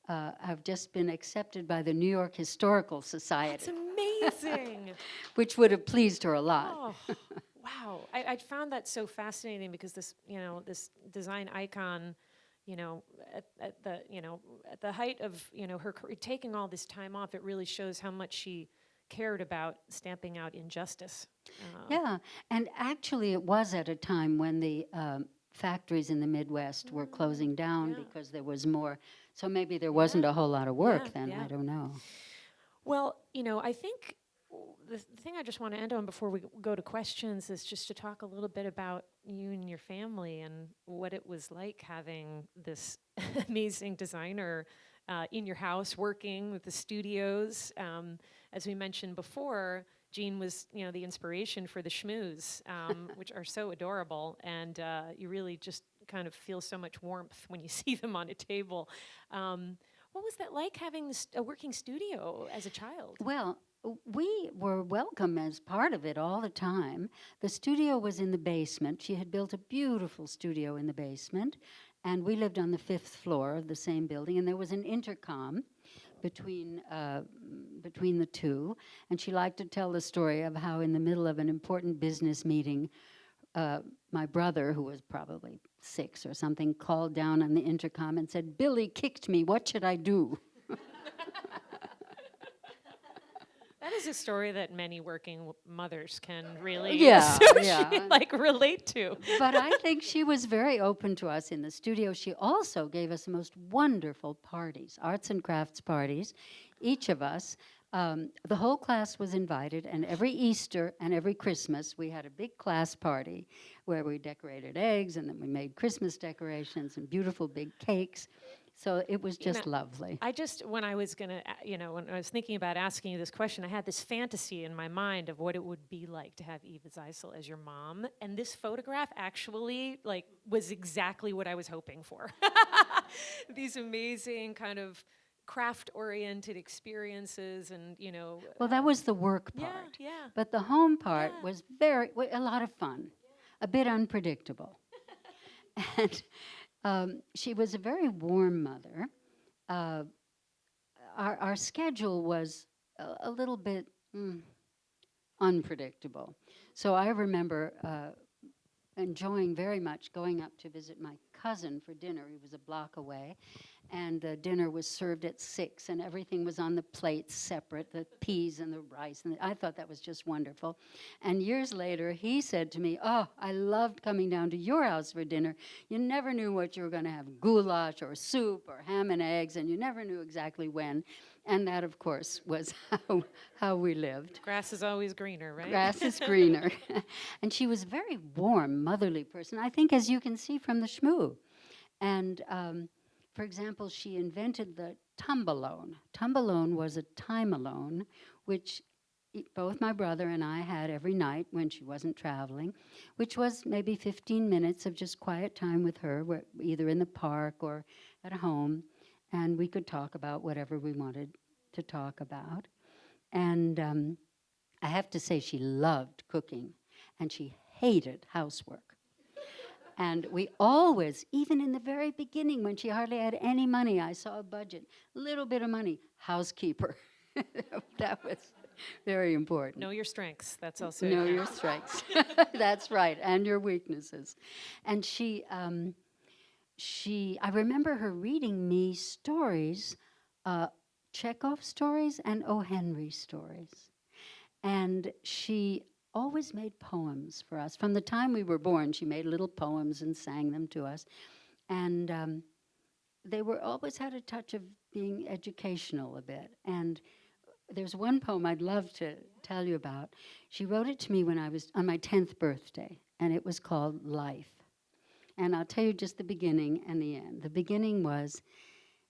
uh, have just been accepted by the New York Historical Society, It's amazing. which would have pleased her a lot. Oh, wow. I, I found that so fascinating because this, you know, this design icon, you know, at, at the, you know, at the height of, you know, her career, taking all this time off, it really shows how much she cared about stamping out injustice. Uh, Yeah, and actually, it was at a time when the um, factories in the Midwest were closing down Mm, yeah. because there was more. So maybe there wasn't a whole lot of work Yeah, then. yeah. I don't know. Well, you know, I think the thing I just want to end on before we go to questions is just to talk a little bit about you and your family and what it was like having this amazing designer uh, in your house working with the studios. Um, as we mentioned before, Jean was, you know, the inspiration for the schmoos, um, which are so adorable, and uh, you really just kind of feel so much warmth when you see them on a table. Um, what was that like having this, a working studio as a child? Well, we were welcome as part of it all the time. The studio was in the basement. She had built a beautiful studio in the basement, and we lived on the fifth floor of the same building. And there was an intercom between uh, between the two. And she liked to tell the story of how, in the middle of an important business meeting, uh, my brother, who was probably six or something, called down on the intercom and said, "Billy kicked me. What should I do?" That is a story that many working mothers can really Yeah, associate, yeah. like relate to. but I think she was very open to us in the studio. She also gave us the most wonderful parties, arts and crafts parties. Each of us, um, the whole class was invited, and every Easter and every Christmas, we had a big class party where we decorated eggs and then we made Christmas decorations and beautiful big cakes. So it was just know, lovely. I just, when I was gonna, you know, when I was thinking about asking you this question, I had this fantasy in my mind of what it would be like to have Eva Zeisel as your mom. And this photograph actually, like, was exactly what I was hoping for. These amazing kind of craft-oriented experiences and, you know, Well, that was the work part. yeah. But the home part Yeah. was very, a lot of fun, a bit unpredictable. and um, she was a very warm mother. Uh, our, our schedule was a, a little bit mm, unpredictable. So I remember uh, enjoying very much going up to visit my cousin for dinner. He was a block away. And the dinner was served at six, and everything was on the plates separate the peas and the rice. And I thought that was just wonderful. And years later, he said to me, Oh, I loved coming down to your house for dinner. You never knew what you were going to have goulash or soup or ham and eggs, and you never knew exactly when. And that, of course, was how, how we lived Grass is always greener, right? grass is greener. and she was a very warm, motherly person, I think, as you can see from the shmoo. And um, for example, she invented the tumbalone. Tumbalone was a time alone, which both my brother and I had every night when she wasn't traveling, which was maybe 15 minutes of just quiet time with her, either in the park or at home, and we could talk about whatever we wanted to talk about. And um, I have to say, she loved cooking and she hated housework. And we always, even in the very beginning when she hardly had any money, I saw a budget, little bit of money, housekeeper. that was very important. Know your strengths. That's also Know your strengths. That's right, and your weaknesses. And she, um, she, I remember her reading me stories, uh, Chekhov stories and O. Henry stories. And she always made poems for us. From the time we were born, she made little poems and sang them to us. And um, they were always had a touch of being educational a bit. And there's one poem I'd love to tell you about. She wrote it to me when I was on my 10th birthday, and it was called Life. And I'll tell you just the beginning and the end. The beginning was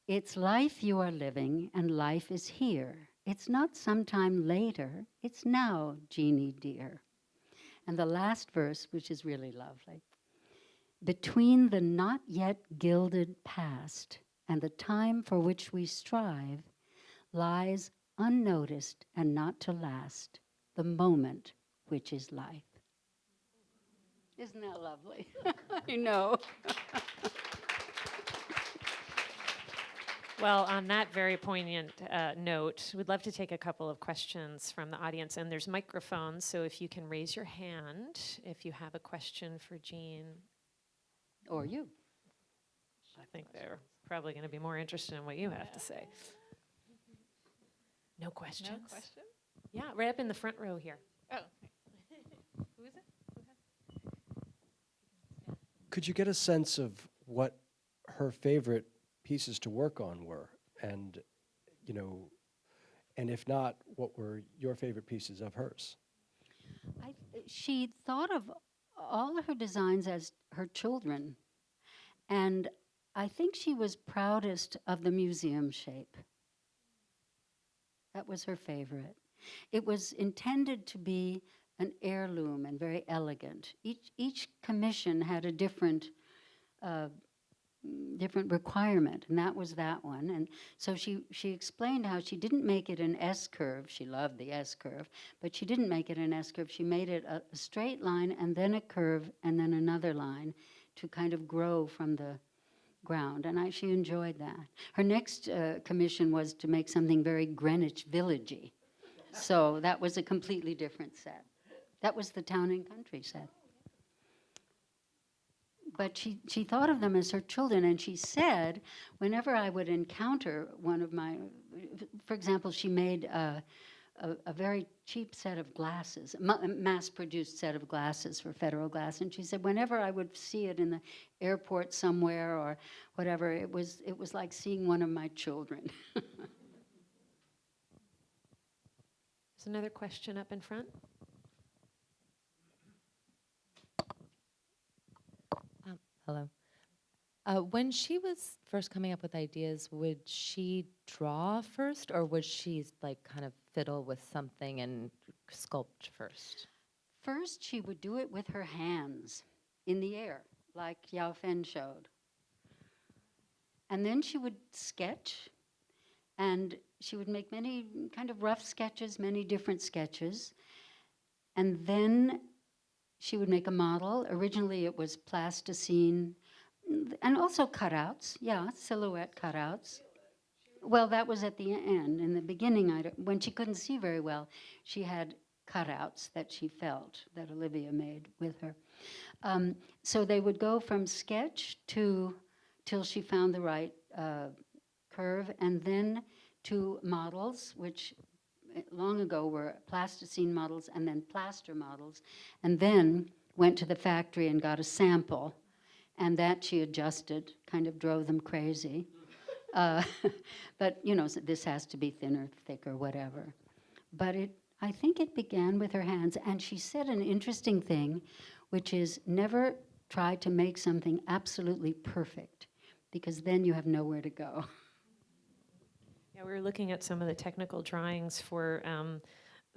It's life you are living, and life is here. It's not sometime later, it's now, Jeannie dear. And the last verse, which is really lovely Between the not yet gilded past and the time for which we strive lies unnoticed and not to last the moment which is life. Isn't that lovely? I know. Well, on that very poignant uh, note, we'd love to take a couple of questions from the audience, and there's microphones, so if you can raise your hand if you have a question for Jean. Or you. I think they're probably going to be more interested in what you have to say. No questions? No question? Yeah, right up in the front row here. Oh. Who is it? Could you get a sense of what her favorite pieces to work on were? And, you know, and if not, what were your favorite pieces of hers? I, she thought of all of her designs as her children. And I think she was proudest of the museum shape. That was her favorite. It was intended to be an heirloom and very elegant. Each, each commission had a different, uh, different requirement, and that was that one. And so she, she explained how she didn't make it an S curve. She loved the S curve, but she didn't make it an S curve. She made it a, a straight line and then a curve and then another line to kind of grow from the ground. And I, she enjoyed that. Her next uh, commission was to make something very Greenwich Villagey. So that was a completely different set. That was the town and country set. But she, she thought of them as her children, and she said, whenever I would encounter one of my, for example, she made a, a, a very cheap set of glasses, a mass-produced set of glasses for Federal Glass, and she said, whenever I would see it in the airport somewhere or whatever, it was, it was like seeing one of my children. There's another question up in front. Hello. Uh, when she was first coming up with ideas, would she draw first, or would she like kind of fiddle with something and sculpt first? First, she would do it with her hands in the air, like Yao Fen showed. And then she would sketch, and she would make many kind of rough sketches, many different sketches. And then she would make a model. Originally, it was plasticine and also cutouts. Yeah, silhouette cutouts. Well, that was at the end. In the beginning, I when she couldn't see very well, she had cutouts that she felt that Olivia made with her. Um, so they would go from sketch to till she found the right uh, curve, and then to models, which long ago were plasticine models and then plaster models, and then went to the factory and got a sample, and that she adjusted, kind of drove them crazy. Uh, but you know, this has to be thinner, thicker, whatever. But it, I think it began with her hands, and she said an interesting thing, which is never try to make something absolutely perfect, because then you have nowhere to go. Yeah, we were looking at some of the technical drawings for um,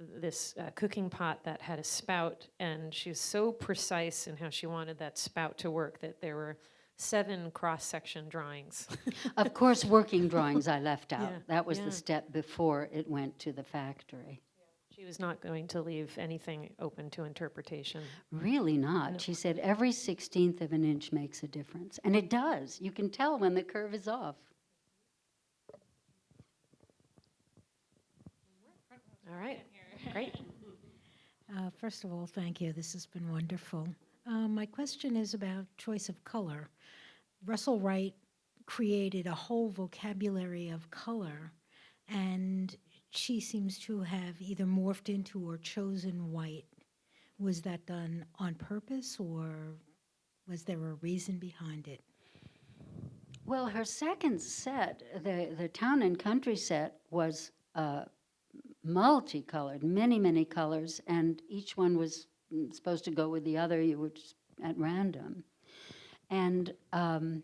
this uh, cooking pot that had a spout, and she was so precise in how she wanted that spout to work that there were seven cross-section drawings. of course, working drawings I left out. Yeah, that was yeah. the step before it went to the factory. she was not going to leave anything open to interpretation. Really not. She said every sixteenth of an inch makes a difference. And it does. You can tell when the curve is off. All right, great. Uh, First of all, thank you. This has been wonderful. Uh, My question is about choice of color. Russell Wright created a whole vocabulary of color, and she seems to have either morphed into or chosen white. Was that done on purpose, or was there a reason behind it? Well, her second set, the, the town and country set, was uh, multicolored, many, many colors, and each one was mm, supposed to go with the other. You were just at random. And um,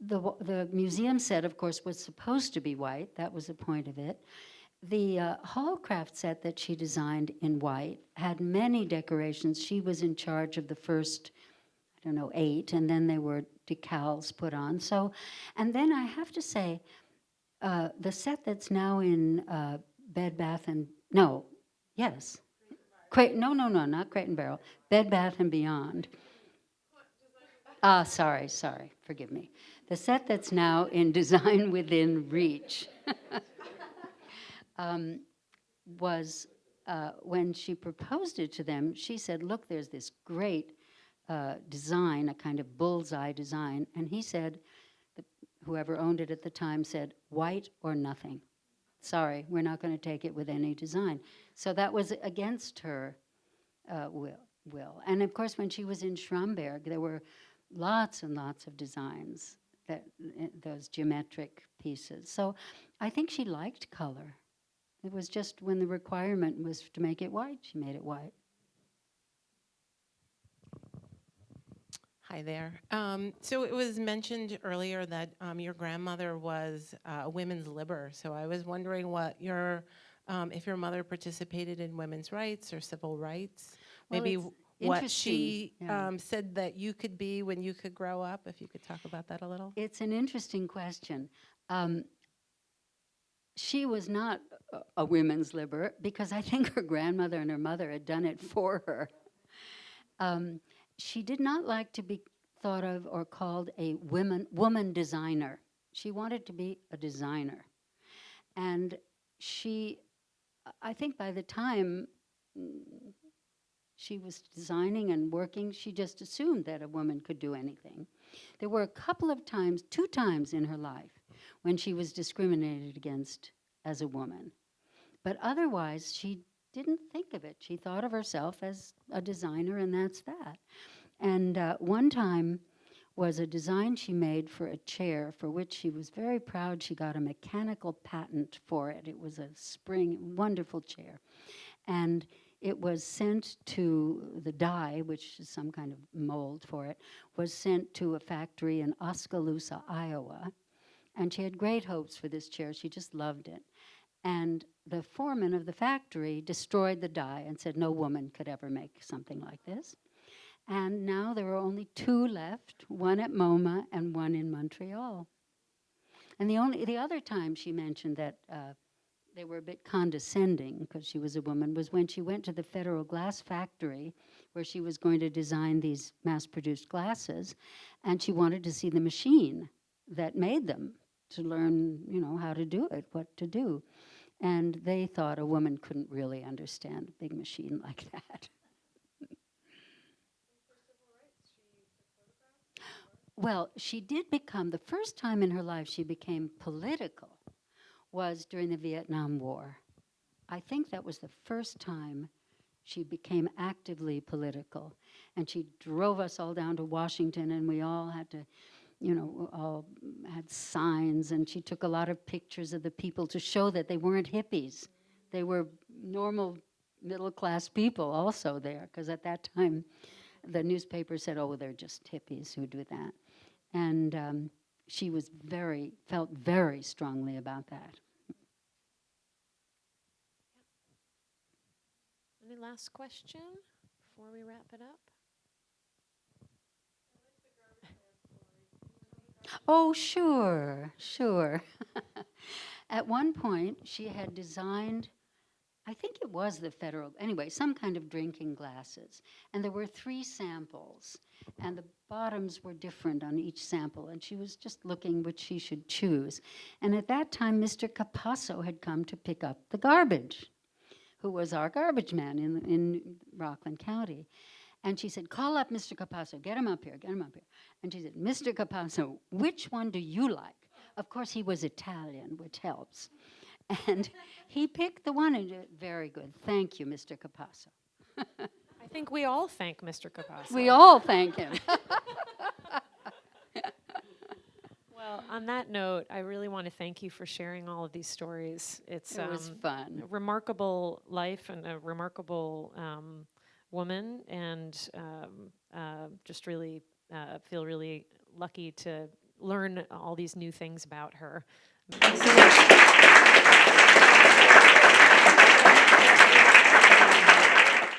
the, the museum set, of course, was supposed to be white. That was the point of it. The uh, Hallcraft set that she designed in white had many decorations. She was in charge of the first I don't know, eight, and then there were decals put on. So, and then I have to say, uh, the set that's now in uh, Bed Bath and no, yes, Cra- no, no, no, not Crate and Barrel, Bed Bath and Beyond. Ah, sorry, sorry, forgive me. The set that's now in Design Within Reach um, was uh, when she proposed it to them. She said, "Look, there's this great." uh, design, a kind of bullseye design. And he said, whoever owned it at the time said, white or nothing. Sorry, we're not going to take it with any design. So that was against her uh, will, will. And of course, when she was in Schramberg, there were lots and lots of designs, that, uh, those geometric pieces. So I think she liked color. It was just when the requirement was to make it white, she made it white. Hi there. Um, so it was mentioned earlier that um, your grandmother was uh, a women's libber. So I was wondering what your, um, if your mother participated in women's rights or civil rights. Well, Maybe what she yeah. um, said that you could be when you could grow up. If you could talk about that a little. It's an interesting question. Um, she was not a, women's libber because I think her grandmother and her mother had done it for her. Um, she did not like to be thought of or called a women, woman designer. She wanted to be a designer. And she, I think by the time she was designing and working, she just assumed that a woman could do anything. There were a couple of times, two times in her life, when she was discriminated against as a woman. But otherwise, she didn't think of it. She thought of herself as a designer, and that's that. And uh, one time was a design she made for a chair for which she was very proud she got a mechanical patent for it. It was a spring, wonderful chair. And it was sent to the dye, which is some kind of mold for it, was sent to a factory in Oskaloosa, Iowa. And she had great hopes for this chair. She just loved it. And the foreman of the factory destroyed the dye and said no woman could ever make something like this. And now there are only two left, one at MoMA and one in Montreal. And the only the other time she mentioned that uh, they were a bit condescending because she was a woman was when she went to the Federal Glass Factory where she was going to design these mass-produced glasses, and she wanted to see the machine that made them to learn, you know, how to do it, what to do. And they thought a woman couldn't really understand a big machine like that. Well, she did become, the first time in her life she became political was during the Vietnam War. I think that was the first time she became actively political. And she drove us all down to Washington, and we all had to, you know, all had signs, and she took a lot of pictures of the people to show that they weren't hippies. They were normal middle class people also there, because at that time the newspaper said, oh, they're just hippies who do that. And um, she was very, felt very strongly about that. Any last question before we wrap it up? Oh, sure, sure. At one point, she had designed, I think it was the federal, anyway, some kind of drinking glasses. And there were three samples, and the bottoms were different on each sample. And she was just looking which she should choose. And at that time, Mr. Capasso had come to pick up the garbage, who was our garbage man in, in Rockland County. And she said, Call up Mr. Capasso, get him up here, get him up here. And she said, Mr. Capasso, which one do you like? Of course, he was Italian, which helps. And he picked the one, and uh, very good. Thank you, Mr. Capasso. I think we all thank Mr. Capasso. We all thank him. Well, on that note, I really want to thank you for sharing all of these stories. It's It was um, fun. a remarkable life and a remarkable um, woman, and um, uh, just really uh, feel really lucky to learn all these new things about her.